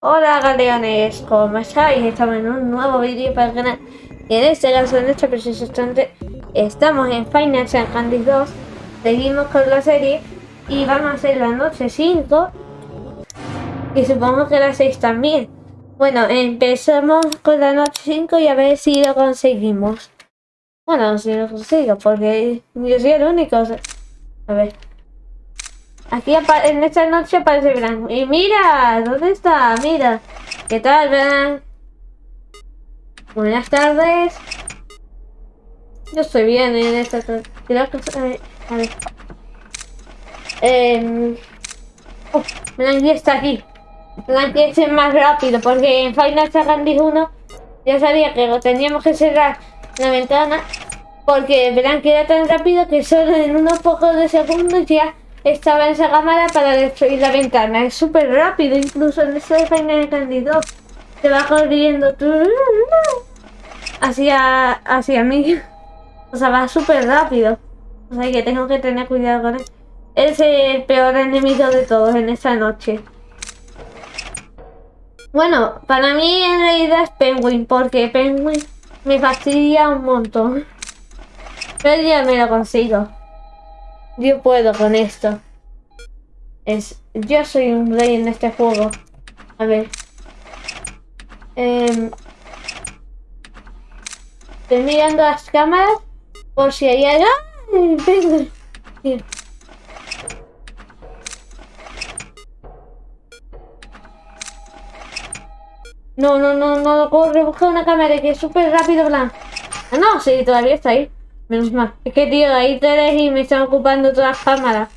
Hola galeones, ¿cómo estáis? Estamos en un nuevo vídeo para el canal y en este caso, en este preciso instante, estamos en Final Fantasy 2 Seguimos con la serie y vamos a hacer la noche 5 y supongo que la 6 también. Bueno, empezamos con la noche 5 y a ver si lo conseguimos. Bueno, si lo consigo, porque yo soy el único A ver Aquí en esta noche aparece Bran. Y mira, ¿dónde está? Mira. ¿Qué tal, Bran? Buenas tardes. Yo estoy bien en esta tarde. A ver. Eh, oh, está aquí. Bran que es más rápido porque en Final Fantasy 1 ya sabía que teníamos que cerrar la ventana porque Bran era tan rápido que solo en unos pocos de segundos ya estaba en esa cámara para destruir la ventana. Es súper rápido, incluso en ese Final Candido. Se va corriendo hacia, hacia mí. O sea, va súper rápido. O sea que tengo que tener cuidado con él. Es el peor enemigo de todos en esta noche. Bueno, para mí en realidad es Penguin, porque Penguin me fastidia un montón. Pero ya me lo consigo. Yo puedo con esto. Es, yo soy un rey en este juego. A ver. Eh, estoy mirando las cámaras por si hay algo. No, no, no, no, corre, busca una cámara que es súper rápido, plan. Ah, no, sí, todavía está ahí. Menos mal. Es que, tío, ahí tres y me están ocupando todas las cámaras.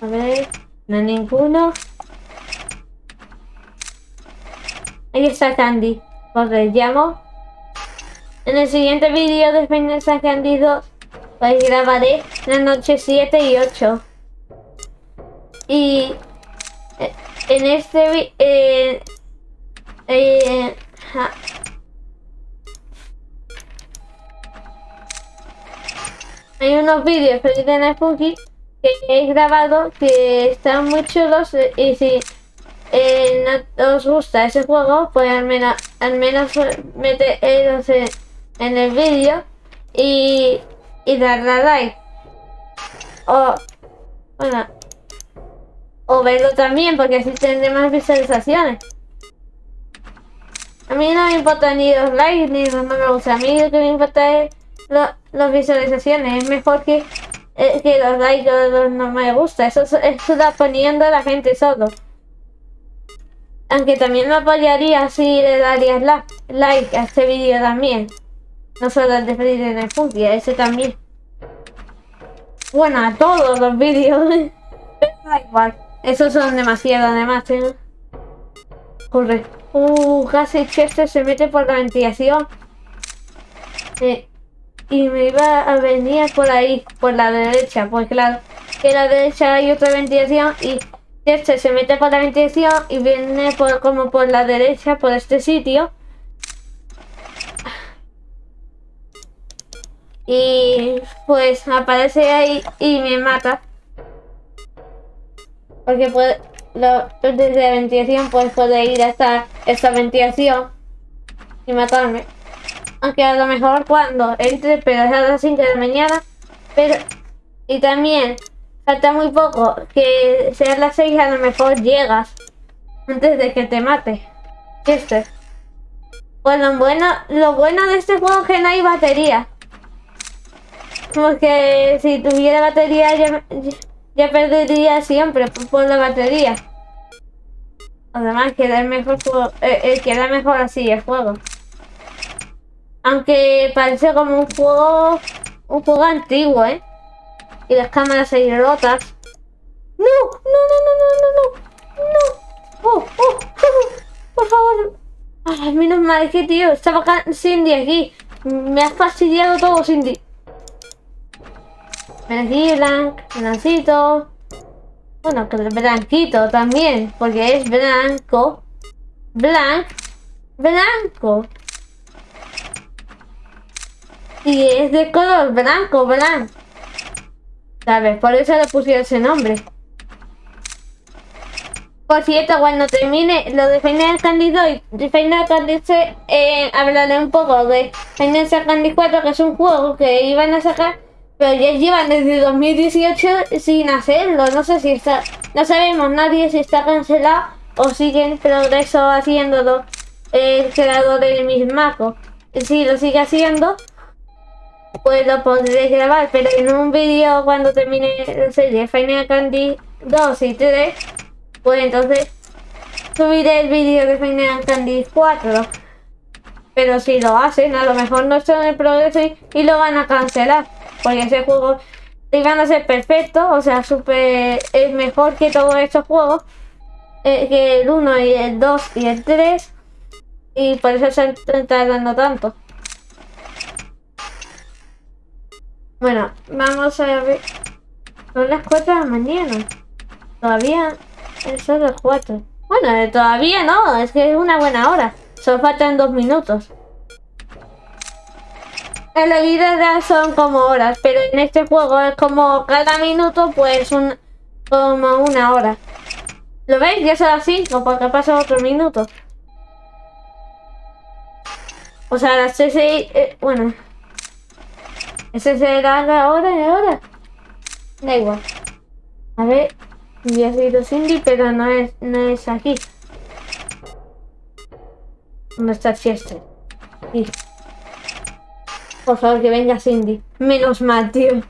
A ver, no hay ninguno. Ahí está Candy. Os llamo. En el siguiente vídeo de Final Candy 2 pues grabaré la noche 7 y 8. Y eh, en este eh, eh, hay unos vídeos en Spooky que he grabado que están muy chulos y si eh, no os gusta ese juego pues al menos al menos en, en el vídeo y, y darle like. O bueno o verlo también porque así tendré más visualizaciones. A mí no me importa ni los likes ni los me gusta. A mí lo que me importa es las visualizaciones. Es mejor que, eh, que los likes o los no me gusta. Eso, eso da poniendo a la gente solo. Aunque también me apoyaría si le darías like a este vídeo también. No solo el de Freddy en el a ese también. Bueno, a todos los vídeos. da igual. Esos son demasiado además, ¿eh? Corre. Uh, casi Chester se mete por la ventilación. Eh, y me iba a venir por ahí, por la derecha, pues claro, que a la derecha hay otra ventilación y este se mete por la ventilación y viene por, como por la derecha, por este sitio. Y pues aparece ahí y me mata. Porque puede, lo, desde la ventilación pues puede ir hasta esta ventilación y matarme. Aunque a lo mejor cuando entre, pero es a las 5 de la mañana. Pero, y también falta muy poco, que sea las 6 a lo mejor llegas antes de que te mate. Este. Lo bueno, lo bueno de este juego es que no hay batería. Porque si tuviera batería ya, ya perdería siempre por la batería. Además queda mejor, eh, queda mejor así el juego. Aunque parece como un juego... Un juego antiguo, ¿eh? Y las cámaras ahí rotas. ¡No! ¡No, no, no, no, no, no! ¡No! ¡Oh, oh! oh por favor! Ay, menos mal, que tío, estaba Cindy aquí. Me has fastidiado todo, Cindy. Ven aquí, Blanc, Blancito. Bueno, que blanquito también, porque es blanco. Blanc, blanco. Y es de color blanco, blanco. ¿Sabes? Por eso le pusieron ese nombre. Por cierto, cuando termine lo de Final Candy 2 y Final Candy 3, eh, hablaré un poco de Final Candy 4, que es un juego que iban a sacar, pero ya llevan desde 2018 sin hacerlo. No sé si está, no sabemos nadie si está cancelado o sigue en progreso haciéndolo el creador del mismaco. Si lo sigue haciendo, pues lo podré grabar, pero en un vídeo cuando termine la serie Final Candy 2 y 3 pues entonces subiré el vídeo de Final Candy 4. Pero si lo hacen, a lo mejor no está en el progreso y, lo van a cancelar. Porque ese juego iban a ser perfecto, o sea, super es mejor que todos estos juegos. Eh, que el 1 y el 2 y el 3. Y por eso se están tardando tanto. Bueno, vamos a ver. Son las 4 de la mañana. Todavía es solo 4. Bueno, todavía no, es que es una buena hora. Solo faltan dos minutos. En la vida son como horas, pero en este juego es como cada minuto, pues un, como una hora. ¿Lo veis? Ya son las 5 porque pasa otro minuto. O sea, las 6, eh, bueno. Ese será la hora y ahora. Da igual. A ver, ya sido Cindy, pero no es, no es aquí. ¿Dónde está Chester? Sí. Por favor, que venga Cindy. Menos mal, tío.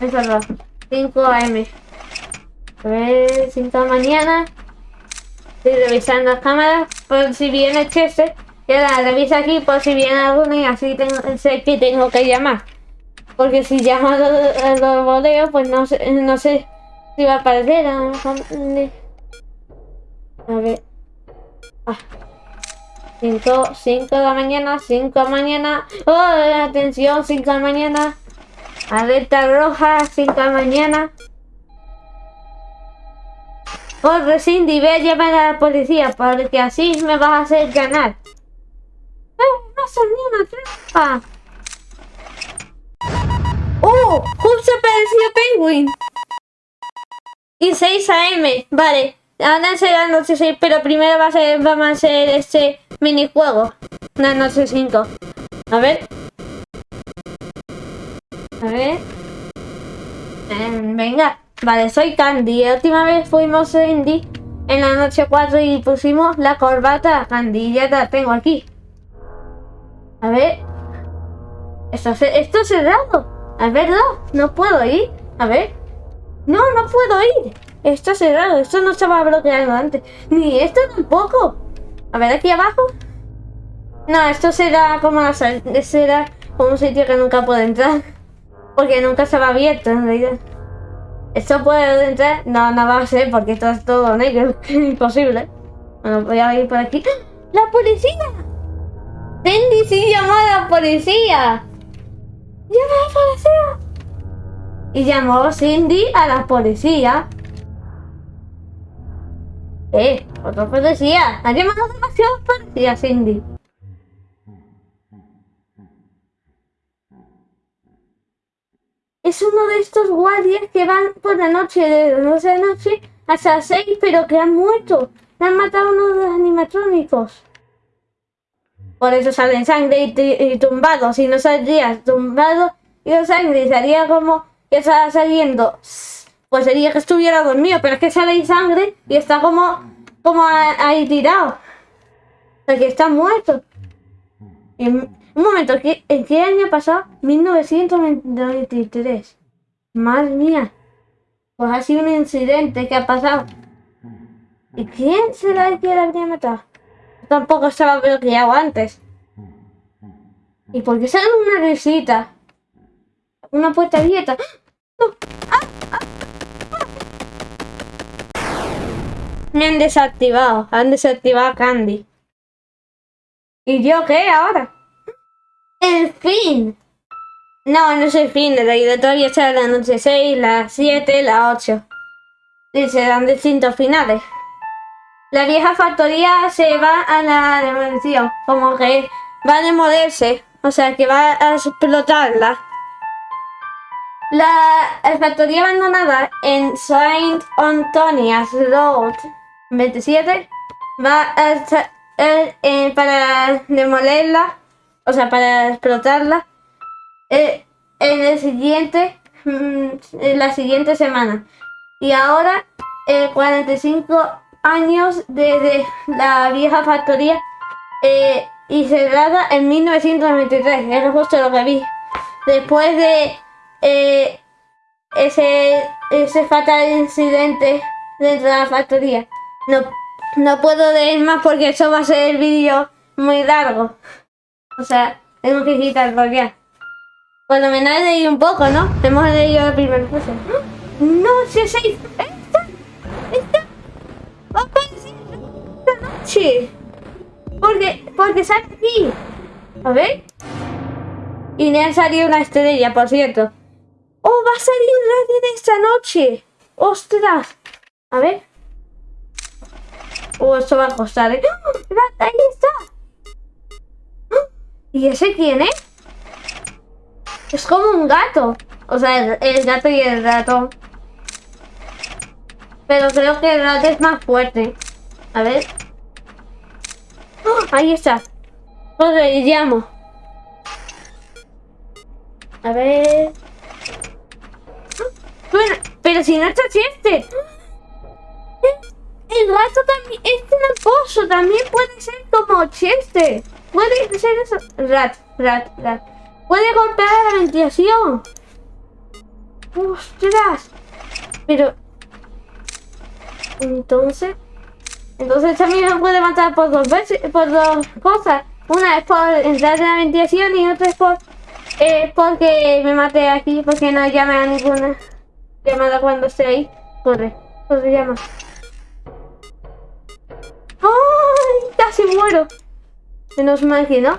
Es verdad. 5 AM. A ver, 5 de mañana. Estoy revisando las cámaras por si viene Chester. Y ahora revisa aquí por si viene alguno y así tengo, sé que tengo que llamar. Porque si llamo a los, los pues no sé, no sé si va a aparecer. A, ver. Ah. 5, 5 de la mañana, 5 de la mañana. ¡Oh! Atención, 5 de la mañana. Alerta roja, 5 de la mañana. Corre, Cindy, ve a llamar a la policía, porque así me vas a hacer ganar. ¡Eh! ¡No son ni una trampa! ¡Oh! ¡Justo apareció Penguin! Y 6 AM, vale. Ahora será noche 6, pero primero va a ser, vamos a hacer este minijuego. La noche 5. A ver. A ver. Eh, venga. Vale, soy Candy. La última vez fuimos Candy en la noche 4 y pusimos la corbata a Candy. Ya la tengo aquí. A ver. Esto, esto es cerrado. A ver, no, puedo ir. A ver. No, no puedo ir. Está cerrado. Esto no estaba bloqueado antes. Ni esto tampoco. A ver, aquí abajo. No, esto será como la será como un sitio que nunca puedo entrar. Porque nunca estaba abierto en realidad. ¿Esto puede entrar? No, no va a ser porque esto es todo negro. Imposible. Bueno, voy a ir por aquí. ¡La policía! Cindy sí llamó a la policía. ¡Llama a la policía! y llamó Cindy a la policía. Eh, otro policía. Ha llamado demasiado policía, Cindy. Es uno de estos guardias que van por la noche, de la noche a hasta las 6, pero que han muerto. Han matado uno de los animatrónicos. Por eso salen sangre y, tumbados. Si no saldría tumbado y sangre sería como que está saliendo, pues sería que estuviera dormido, pero es que sale sangre y está como, como ahí tirado. O que está muerto. un momento, ¿en qué año pasó? 1993. Madre mía. Pues ha sido un incidente que ha pasado. ¿Y quién será el que la habría matado? Tampoco estaba bloqueado antes. ¿Y por qué sale una risita? Una puerta abierta. Me han desactivado. Han desactivado a Candy. ¿Y yo qué ahora? ¡El fin! No, no es el fin. En realidad todavía está la noche 6, la 7, la 8. Y se dan distintos finales. La vieja factoría se va a la demolición. Como que va a demolerse. O sea, que va a explotarla. La factoría abandonada en Saint Antonia's Road 27 va a estar eh, eh, para demolerla, o sea, para explotarla eh, en el siguiente, mm, en la siguiente semana. Y ahora, 45 años desde la vieja factoría y cerrada en 1993, es justo lo que vi. Después de ese, ese fatal incidente dentro de la factoría. No, no puedo leer más porque eso va a ser el vídeo muy largo. O sea, tengo que quitarlo ya. Por lo menos leído un poco, ¿no? Hemos leído el primer curso. No, si es ahí. Esta, Porque, porque sale aquí. A ver. Y me ha salido una estrella, por cierto. ¡Oh, va a salir Reddit esta noche! ¡Ostras! A ver. Oh, esto va a costar, ¿eh? ¡Ah! ¡Ahí está! ¿Y ese quién es? Es como un gato. O sea, el, gato y el ratón. Pero creo que el gato es más fuerte. A ver. ¡Ah! Ahí está. Le llamo. A ver. Bueno, pero si no está Chester. El gato también es tramposo. También puede ser como Chester. Puede ser eso. Rat, rat, rat. Puede golpear la ventilación. ¡Ostras! Pero... Entonces... Entonces también me puede matar por dos veces, por dos cosas. Una es por entrar en la ventilación y otra es por... Eh, porque me mate aquí, porque no llame a ninguna llamada cuando esté ahí. Corre, corre, llama. ¡Ay! Casi muero. Menos mal que no.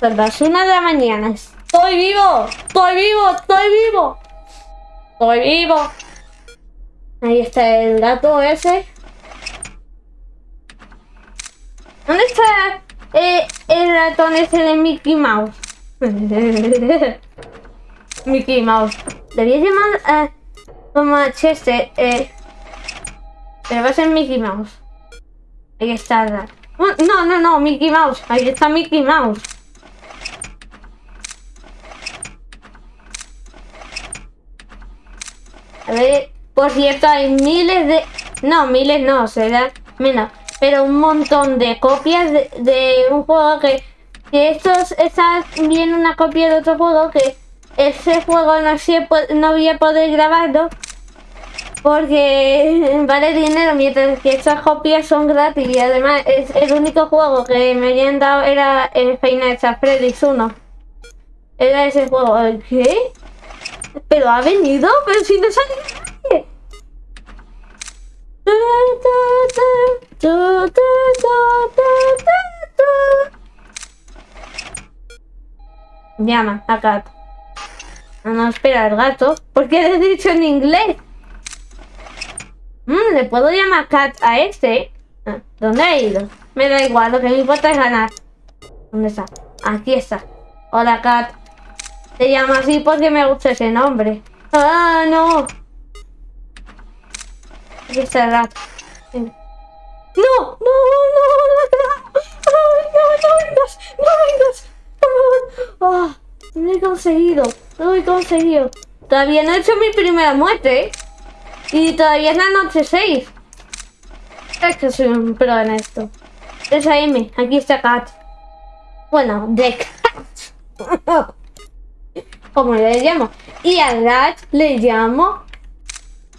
Son las una de la mañana. ¡Estoy vivo! ¡Estoy vivo! ¡Estoy vivo! ¡Estoy vivo! Ahí está el gato ese. ¿Dónde está eh, el ratón ese de Mickey Mouse? Mickey Mouse. Debía llamar a como Chester, eh, pero va a ser Mickey Mouse. Ahí está. No, no, no, Mickey Mouse. Ahí está Mickey Mouse. A ver, por cierto, hay miles de... No, miles no, será menos. Pero un montón de copias de, un juego que... Que estos está bien una copia de otro juego que ese juego no, no voy a poder grabarlo porque vale dinero mientras que estas copias son gratis y además es el único juego que me habían dado era el Final Fantasy 1 era ese juego ¿qué? pero ha venido pero si no sale llama a Cat no, no, espera, el gato. ¿Por qué le he dicho en inglés? Mmm, le puedo llamar Cat a este. Ah, ¿Dónde ha ido? Me da igual, lo que me importa es ganar. ¿Dónde está? Aquí está. Hola, Cat. Te llamo así porque me gusta ese nombre. ¡Ah, no! Aquí está el gato. ¡No! ¡No! ¡No! ¡No! ¡Ay, no! ¡No vengas! ¡No vengas! ¡Por favor! Lo he conseguido, lo he conseguido. Todavía no he hecho mi primera muerte. Y todavía es la noche 6. Es que soy un pro en esto. Esa M, aquí está Cat. Bueno, de Cat. Como le llamo. Y a Cat le llamo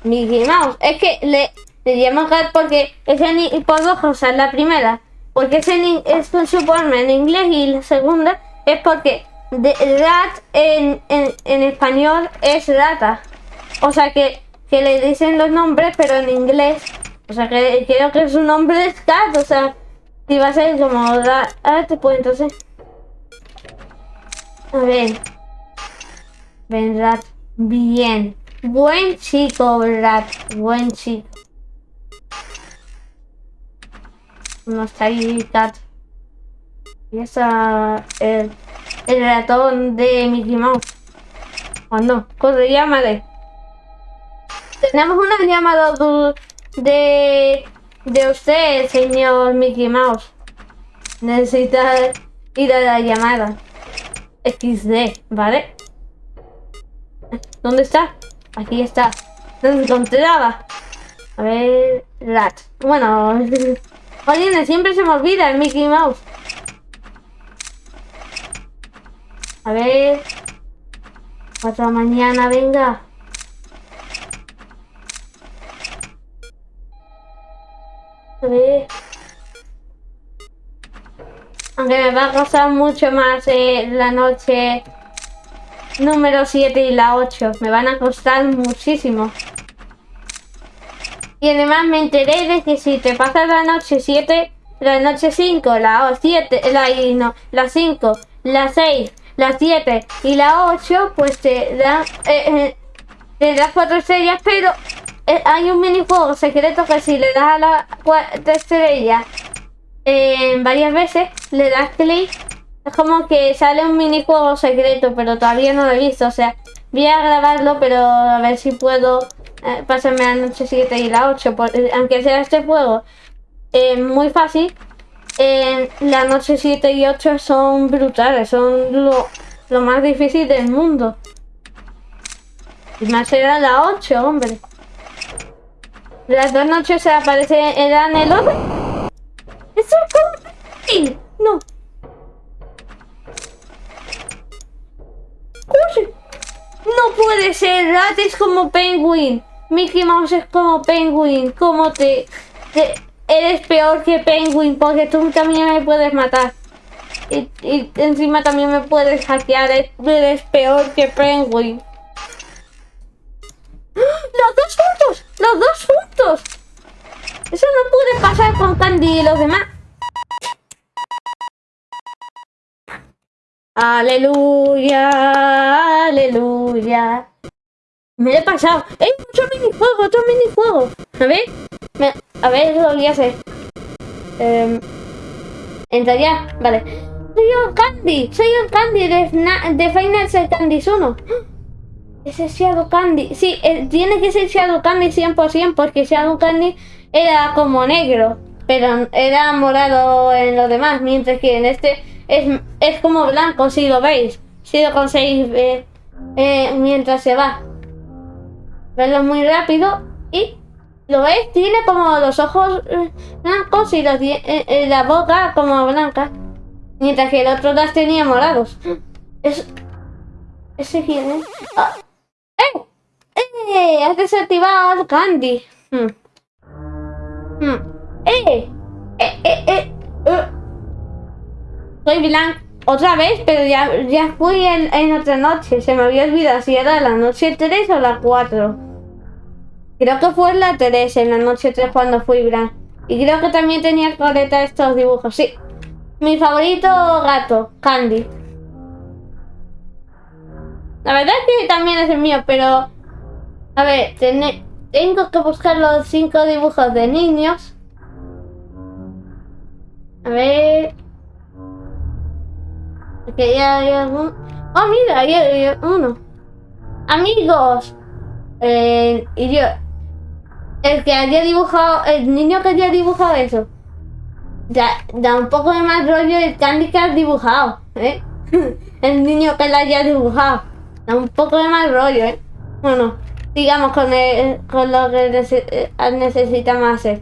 Mickey Mouse. Es que le, le llamo Cat porque es en, por dos cosas. La primera, porque es, en, es con su en inglés. Y la segunda es porque de, rat en, en, español es rata. O sea que, que le dicen los nombres, pero en inglés. O sea que creo que su nombre es cat. O sea, si va a ser como rat, pues entonces. A ver. Ven, rat. Bien. Buen chico, rat. Buen chico. No está ahí, cat. Y esa. El el ratón de Mickey Mouse. ¿O no? Corre, llámale. Tenemos una llamada de de usted, señor Mickey Mouse. Necesita ir a la llamada. XD, ¿vale? ¿Dónde está? Aquí está. ¿Dónde encontraba? A ver... Rat. Bueno... Oye, siempre se me olvida el Mickey Mouse. A ver... Otra mañana, venga. A ver... Aunque me va a costar mucho más eh, la noche número 7 y la 8. Me van a costar muchísimo. Y además me enteré de que si te pasas la noche 7, la noche 5, la 7, la, no, la 5, la 6, la 7 y la 8, pues te dan, eh, eh, te das 4 estrellas, pero eh, hay un minijuego secreto que si le das a la 4 estrella varias veces, le das clic, es como que sale un minijuego secreto, pero todavía no lo he visto, o sea, voy a grabarlo, pero a ver si puedo eh, pasarme la noche 7 y la 8, eh, aunque sea este juego eh, muy fácil, la noche 7 y 8 son brutales, son lo, más difícil del mundo. Y más será la 8, hombre. Las dos noches se aparecen, eran el otro. ¡Eso es No. No puede ser, Rat es como Penguin. Mickey Mouse es como Penguin. ¿Cómo te, Eres peor que Penguin porque tú también me puedes matar. Y, encima también me puedes hackear. Eres peor que Penguin. ¡Ah! ¡Los dos juntos! ¡Los dos juntos! Eso no puede pasar con Candy y los demás. Aleluya, aleluya. Me he pasado. ¡Eh! Otro minijuego, otro minijuego. A ver. A ver, lo voy a hacer. Eh, entra ya. Vale. Soy un Candy. Soy un Candy de, de Final Candy 1. Ese Shadow Candy. Sí, eh, tiene que ser Shadow Candy 100% porque Shadow Candy era como negro. Pero era morado en los demás. Mientras que en este es, es como blanco, si lo veis. Si lo conseguís eh, mientras se va verlo muy rápido y lo ves, tiene como los ojos eh, blancos y eh, eh, la boca como blanca, mientras que el otro las tenía morados. Es, ese quién es. Ah. ¡Eh! ¡Eh! Has desactivado Candy. Hmm. Hmm. Soy blanco otra vez, pero ya, ya fui en, en, otra noche. Se me había olvidado si era la noche 3 o la 4. Creo que fue en la 3, en la noche 3 cuando fui Bran. Y creo que también tenía coleta estos dibujos. Sí. Mi favorito gato, Candy. La verdad es que también es el mío, pero... A ver, tengo que buscar los 5 dibujos de niños. A ver... Aquí hay algún... Oh, mira, hay uno. Amigos. Eh, y yo, el que haya dibujado, el niño que haya dibujado eso, da, da un poco de más rollo el candy que has dibujado, ¿eh? el niño que lo haya dibujado, da un poco de más rollo, ¿eh? Bueno, digamos con, con lo que eh, necesitamos hacer.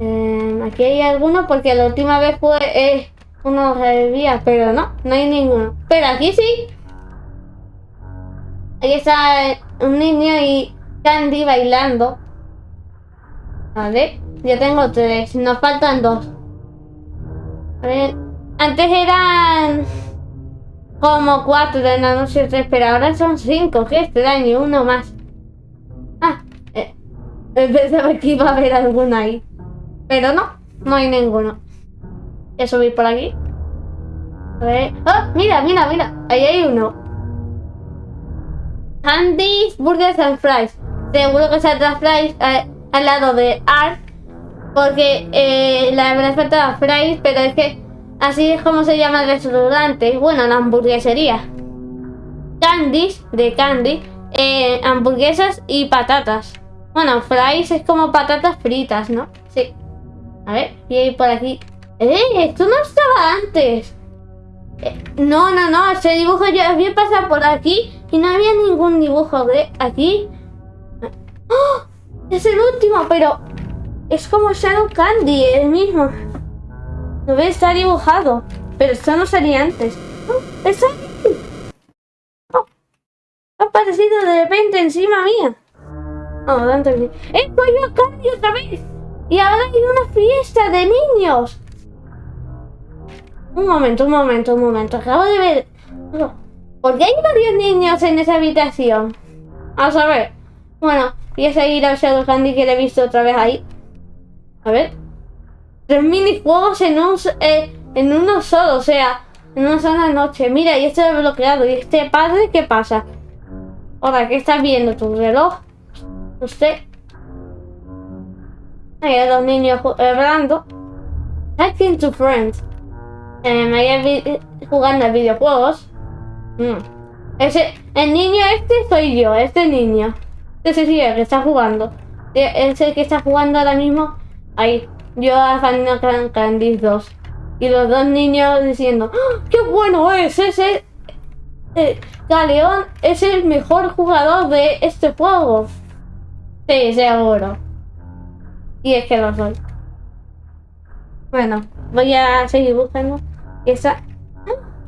Eh, aquí hay alguno porque la última vez fue eh, uno que pero no, no hay ninguno. Pero aquí sí. Aquí está eh, un niño y Candy bailando. Vale, ya tengo tres, nos faltan dos. Ver, antes eran como cuatro de la noche tres, pero ahora son cinco, que extraño, uno más. Ah, eh, pensaba que iba a haber alguno ahí. Pero no, no hay ninguno. Voy a subir por aquí. A ver. ¡Oh! Mira, mira, mira. Ahí hay uno. Candies, Burgers and Fries. Seguro que saldrá Fries. Eh, al lado de Art porque eh, la verdad faltaba fries, pero es que así es como se llama el restaurante. Bueno, la hamburguesería. Candies, de candy, eh, hamburguesas y patatas. Bueno, fries es como patatas fritas, ¿no? Sí. A ver, a ir por aquí. ¡Eh! Esto no estaba antes. Eh, no, no, no. Ese dibujo ya había pasado por aquí y no había ningún dibujo de aquí. ¡Oh! Es el último, pero es como Shadow Candy, el mismo. Lo ves, está dibujado. Pero esto no salía antes. ¡Oh! ¡Es aquí! ¡Oh! Ha aparecido de repente encima mía. No, tanto que... ¡Eh! yo Candy otra vez! Y ahora hay una fiesta de niños. Un momento, un momento, un momento. Acabo de ver... ¿Por qué hay varios niños en esa habitación? A saber. Bueno, voy a seguir al Shadow Candy que le he visto otra vez ahí. A ver. Tres minijuegos en un, eh, en uno solo, o sea, en una sola noche. Mira, y este bloqueado. ¿Y este padre qué pasa? Ahora, ¿qué estás viendo? ¿Tu reloj? Sé. Hay dos niños hablando. Talking to friends. Eh, me jugando a videojuegos. Mm. Ese, el niño este soy yo, este niño. Ese sí, el que está jugando. Es el que está jugando ahora mismo. Ahí. Yo a Final Candy 2. Y los dos niños diciendo, ¡Ah, ¡qué bueno es! Ese eh, Galeón es el mejor jugador de este juego. Sí, seguro. Y es que lo soy. Bueno, voy a seguir buscando. ¡Ah!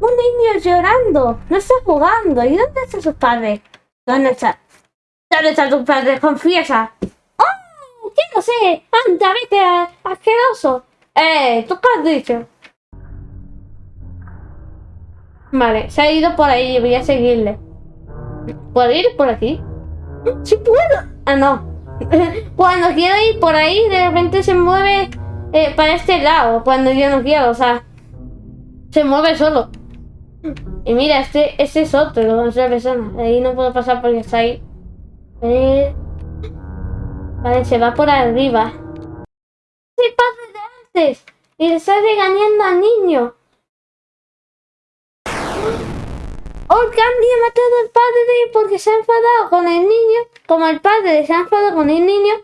Un niño llorando. No está jugando. ¿Y dónde están sus padres? ¿Dónde está? ¿Dónde están tus padres? Confiesa. ¡Oh! ¿Qué no sé? Anda, vete, asqueroso. Eh, ¿tú qué has dicho? Vale, se ha ido por ahí. Voy a seguirle. ¿Puedo ir por aquí? ¡Sí puedo! Ah, no. Cuando quiero ir por ahí, de repente se mueve eh, para este lado. Cuando yo no quiero, o sea, se mueve solo. Y mira, este, este es otro, otra persona. Ahí no puedo pasar porque está ahí. Vale, se va por arriba. El padre de antes. Y le está regañando al niño. Old Candy ha matado al padre porque se ha enfadado con el niño. Como el padre se ha enfadado con el niño,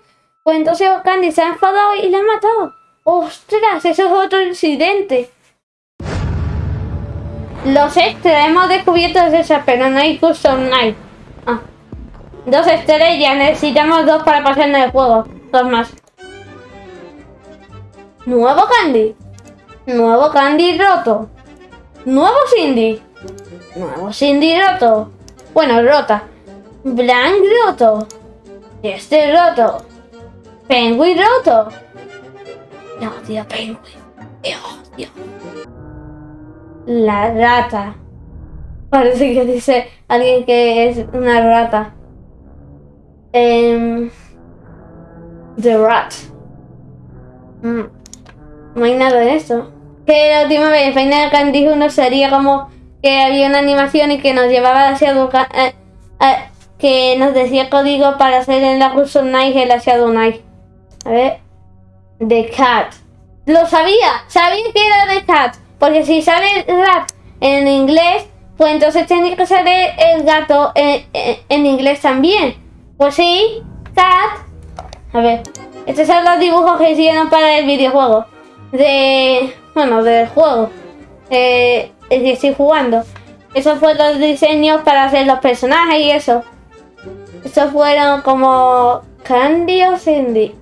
pues entonces Old Candy se ha enfadado y le ha matado. ¡Ostras! Eso es otro incidente. Los extras hemos descubierto esas, pero no hay custom night. Ah. Dos estrellas, necesitamos dos para pasarnos el juego. Dos más. Nuevo Candy. Nuevo Candy roto. Nuevo Cindy. Nuevo Cindy roto. Bueno, rota. Blank roto. Este roto. Penguin roto. No, tío, Penguin. Dios, Dios. La rata. Parece que dice alguien que es una rata. Um, the Rat. Mm. No hay nada de eso. Que la última vez Final Candy 1 sería como que había una animación y que nos llevaba hacia eh, eh, que nos decía código para hacer en la Custom Night el Shadow. A ver. The Cat. Lo sabía, sabía que era The Cat. Porque si sale rat en inglés, pues entonces tiene que salir el gato en, inglés también. Pues sí, cat. A ver, estos son los dibujos que hicieron para el videojuego. De. Bueno, del juego. Eh, que estoy jugando. Esos fueron los diseños para hacer los personajes y eso. Estos fueron como Candy o Cindy.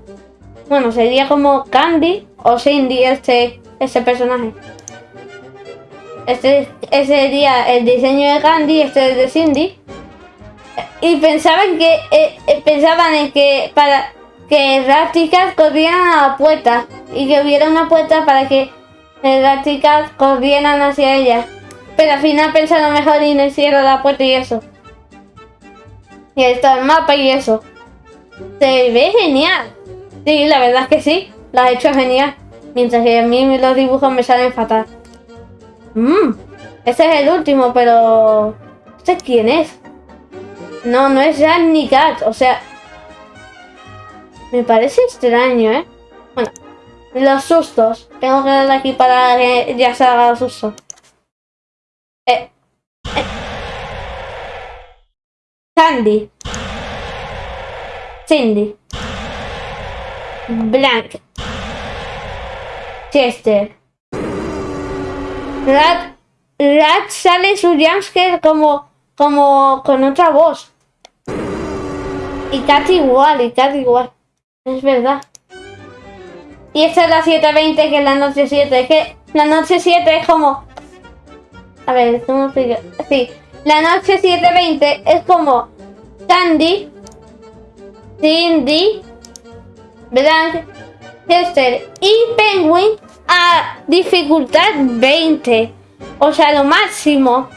Bueno, sería como Candy o Cindy este, este personaje. Este, sería el diseño de Candy, este es de Cindy. Y pensaban que eh, eh, pensaban en que para que Raticat corrieran a la puerta y que hubiera una puerta para que Raticat corrieran hacia ella. Pero al final pensaron mejor y no hicieron la puerta y eso. Y ahí está el mapa y eso. Se ve genial. Sí, la verdad es que sí. Lo ha hecho genial. Mientras que a mí los dibujos me salen fatal. Mmm, este es el último, pero... ¿Este quién es? No, no es Jan ni Kat, o sea... Me parece extraño, ¿eh? Bueno, los sustos. Tengo que darle aquí para que ya se haga los sustos. Eh, eh. Candy. Cindy. Blank. Chester. Rat, Rat sale su jumpscare como, como con otra voz. Y Cat igual, y Cat igual. Es verdad. Y esta es la 7.20 que es la noche 7. Es que la noche 7 es como... A ver, ¿cómo explico? Sí, la noche 7.20 es como Candy, Cindy, Blank, Chester y Penguin a dificultad 20. O sea, lo máximo.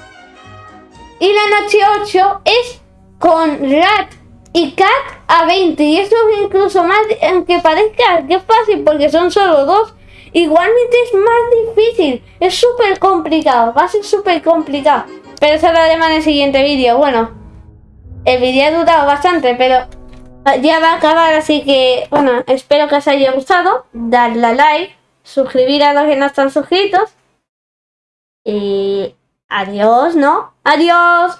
Y la noche 8 es con Rat y Cat a 20. Y eso es incluso más, aunque parezca que es fácil porque son solo dos, igualmente es más difícil. Es súper complicado, va a ser súper complicado. Pero eso lo haremos en el siguiente vídeo. Bueno, el vídeo ha durado bastante, pero ya va a acabar, así que, bueno, espero que os haya gustado. Darle a like, suscribir a los que no están suscritos. Y adiós, ¿no? Adiós.